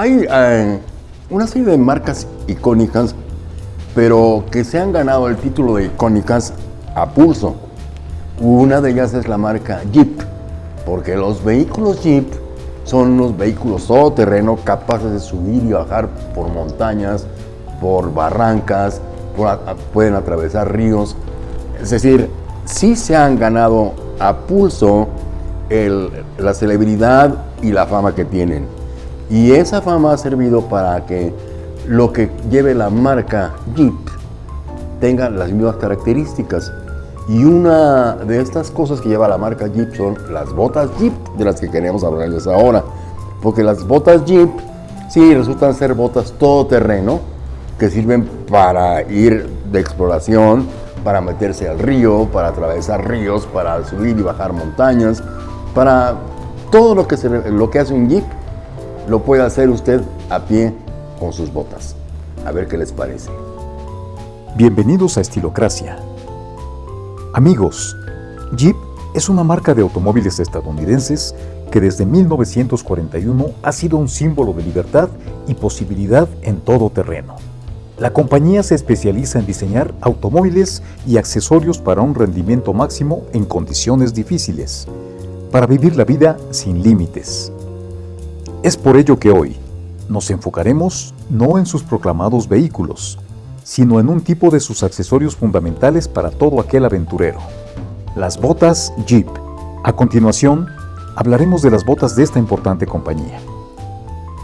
Hay eh, una serie de marcas icónicas, pero que se han ganado el título de icónicas a pulso. Una de ellas es la marca Jeep, porque los vehículos Jeep son unos vehículos todoterreno capaces de subir y bajar por montañas, por barrancas, pueden atravesar ríos. Es decir, sí se han ganado a pulso la celebridad y la fama que tienen. Y esa fama ha servido para que lo que lleve la marca Jeep tenga las mismas características. Y una de estas cosas que lleva la marca Jeep son las botas Jeep, de las que queremos hablarles ahora. Porque las botas Jeep, sí, resultan ser botas todoterreno, que sirven para ir de exploración, para meterse al río, para atravesar ríos, para subir y bajar montañas, para todo lo que, se, lo que hace un Jeep, lo puede hacer usted a pie con sus botas. A ver qué les parece. Bienvenidos a Estilocracia. Amigos, Jeep es una marca de automóviles estadounidenses que desde 1941 ha sido un símbolo de libertad y posibilidad en todo terreno. La compañía se especializa en diseñar automóviles y accesorios para un rendimiento máximo en condiciones difíciles, para vivir la vida sin límites. Es por ello que hoy nos enfocaremos no en sus proclamados vehículos, sino en un tipo de sus accesorios fundamentales para todo aquel aventurero, las botas Jeep. A continuación, hablaremos de las botas de esta importante compañía.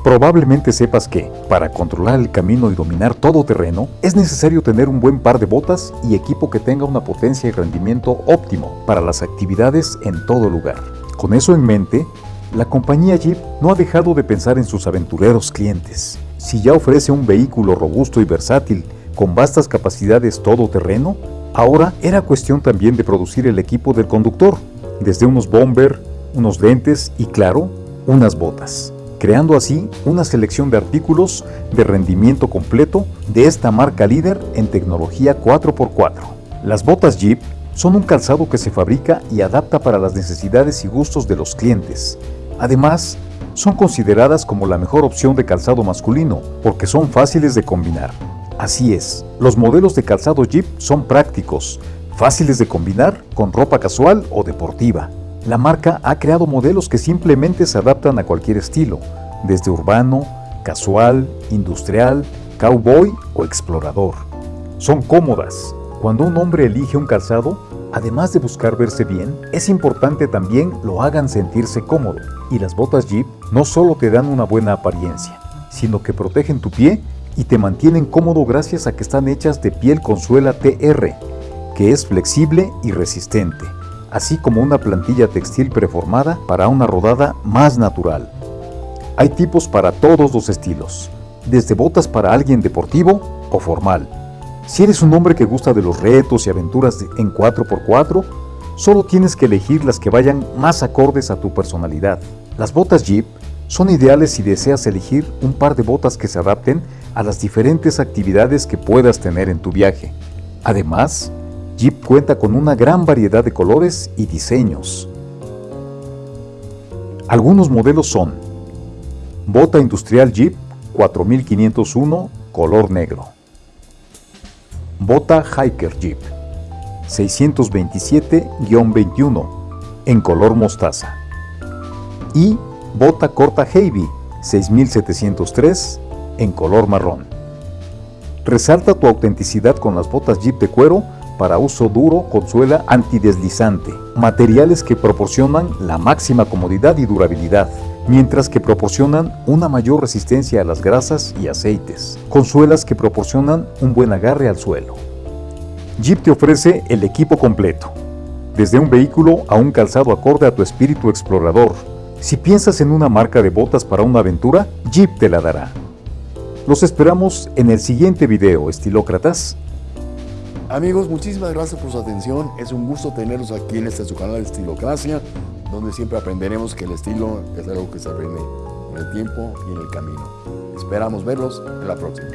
Probablemente sepas que, para controlar el camino y dominar todo terreno, es necesario tener un buen par de botas y equipo que tenga una potencia y rendimiento óptimo para las actividades en todo lugar. Con eso en mente, la compañía Jeep no ha dejado de pensar en sus aventureros clientes. Si ya ofrece un vehículo robusto y versátil con vastas capacidades todoterreno, ahora era cuestión también de producir el equipo del conductor, desde unos bomber, unos lentes y claro, unas botas creando así una selección de artículos de rendimiento completo de esta marca líder en tecnología 4x4. Las botas Jeep son un calzado que se fabrica y adapta para las necesidades y gustos de los clientes. Además, son consideradas como la mejor opción de calzado masculino porque son fáciles de combinar. Así es, los modelos de calzado Jeep son prácticos, fáciles de combinar con ropa casual o deportiva. La marca ha creado modelos que simplemente se adaptan a cualquier estilo, desde urbano, casual, industrial, cowboy o explorador. Son cómodas. Cuando un hombre elige un calzado, además de buscar verse bien, es importante también lo hagan sentirse cómodo. Y las botas Jeep no solo te dan una buena apariencia, sino que protegen tu pie y te mantienen cómodo gracias a que están hechas de piel con suela TR, que es flexible y resistente así como una plantilla textil preformada para una rodada más natural. Hay tipos para todos los estilos, desde botas para alguien deportivo o formal. Si eres un hombre que gusta de los retos y aventuras en 4x4, solo tienes que elegir las que vayan más acordes a tu personalidad. Las botas Jeep son ideales si deseas elegir un par de botas que se adapten a las diferentes actividades que puedas tener en tu viaje. Además, Jeep cuenta con una gran variedad de colores y diseños. Algunos modelos son Bota Industrial Jeep 4501 color negro Bota Hiker Jeep 627-21 en color mostaza. Y Bota Corta Heavy 6703 en color marrón. Resalta tu autenticidad con las botas Jeep de cuero para uso duro con suela antideslizante, materiales que proporcionan la máxima comodidad y durabilidad, mientras que proporcionan una mayor resistencia a las grasas y aceites, con suelas que proporcionan un buen agarre al suelo. Jeep te ofrece el equipo completo, desde un vehículo a un calzado acorde a tu espíritu explorador. Si piensas en una marca de botas para una aventura, Jeep te la dará. Los esperamos en el siguiente video, estilócratas. Amigos, muchísimas gracias por su atención. Es un gusto tenerlos aquí en este su canal Estilocracia, donde siempre aprenderemos que el estilo es algo que se aprende en el tiempo y en el camino. Esperamos verlos en la próxima.